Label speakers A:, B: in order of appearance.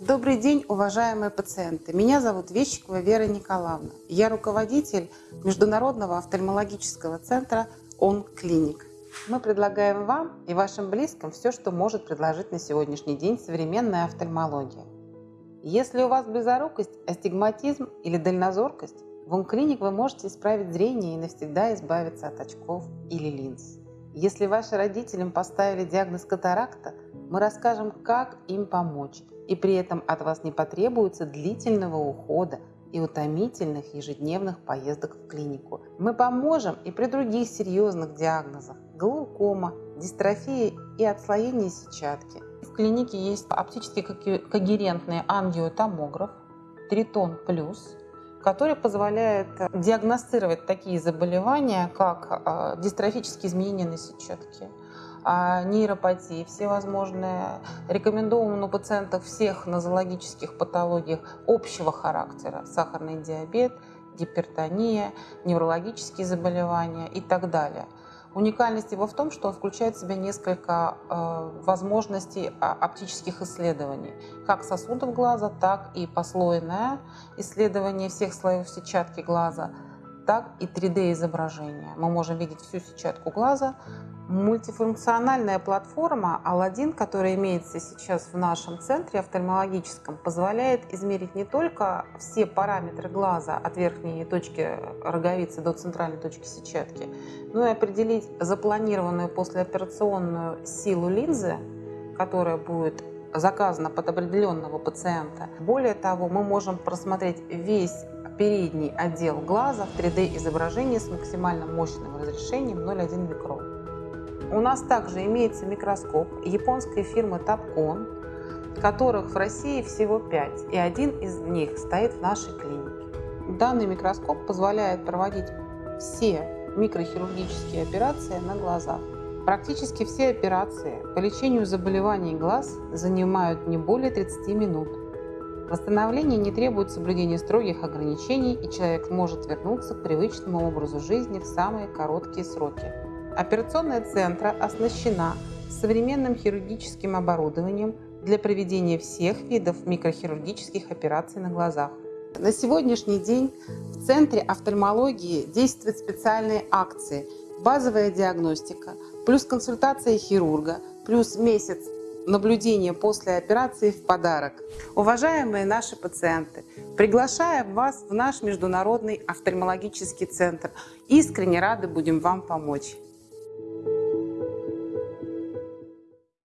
A: Добрый день, уважаемые пациенты. Меня зовут Вещикова Вера Николаевна. Я руководитель Международного офтальмологического центра Он Клиник. Мы предлагаем вам и вашим близким все, что может предложить на сегодняшний день современная офтальмология. Если у вас близорукость, астигматизм или дальнозоркость, в Он Клиник вы можете исправить зрение и навсегда избавиться от очков или линз. Если ваши родителям поставили диагноз катаракта, мы расскажем, как им помочь – и при этом от вас не потребуется длительного ухода и утомительных ежедневных поездок в клинику. Мы поможем и при других серьезных диагнозах – глаукома, дистрофия и отслоение сетчатки. В клинике есть оптически когерентный ангиотомограф Тритон Плюс, который позволяет диагностировать такие заболевания, как а, дистрофические изменения на сетчатке, нейропатии всевозможные. Рекомендован у пациентов всех нозологических патологиях общего характера. Сахарный диабет, гипертония, неврологические заболевания и так далее. Уникальность его в том, что он включает в себя несколько э, возможностей а, оптических исследований, как сосудов глаза, так и послойное исследование всех слоев сетчатки глаза, так и 3D-изображение. Мы можем видеть всю сетчатку глаза, Мультифункциональная платформа Aladdin, которая имеется сейчас в нашем центре офтальмологическом, позволяет измерить не только все параметры глаза от верхней точки роговицы до центральной точки сетчатки, но и определить запланированную послеоперационную силу линзы, которая будет заказана под определенного пациента. Более того, мы можем просмотреть весь передний отдел глаза в 3D-изображении с максимально мощным разрешением 0,1 микрон. У нас также имеется микроскоп японской фирмы Topcon, которых в России всего 5, и один из них стоит в нашей клинике. Данный микроскоп позволяет проводить все микрохирургические операции на глазах. Практически все операции по лечению заболеваний глаз занимают не более 30 минут. Восстановление не требует соблюдения строгих ограничений, и человек может вернуться к привычному образу жизни в самые короткие сроки. Операционная центра оснащена современным хирургическим оборудованием для проведения всех видов микрохирургических операций на глазах. На сегодняшний день в Центре офтальмологии действуют специальные акции «Базовая диагностика», плюс консультация хирурга, плюс месяц наблюдения после операции в подарок. Уважаемые наши пациенты, приглашаем вас в наш Международный офтальмологический центр. Искренне рады будем вам помочь.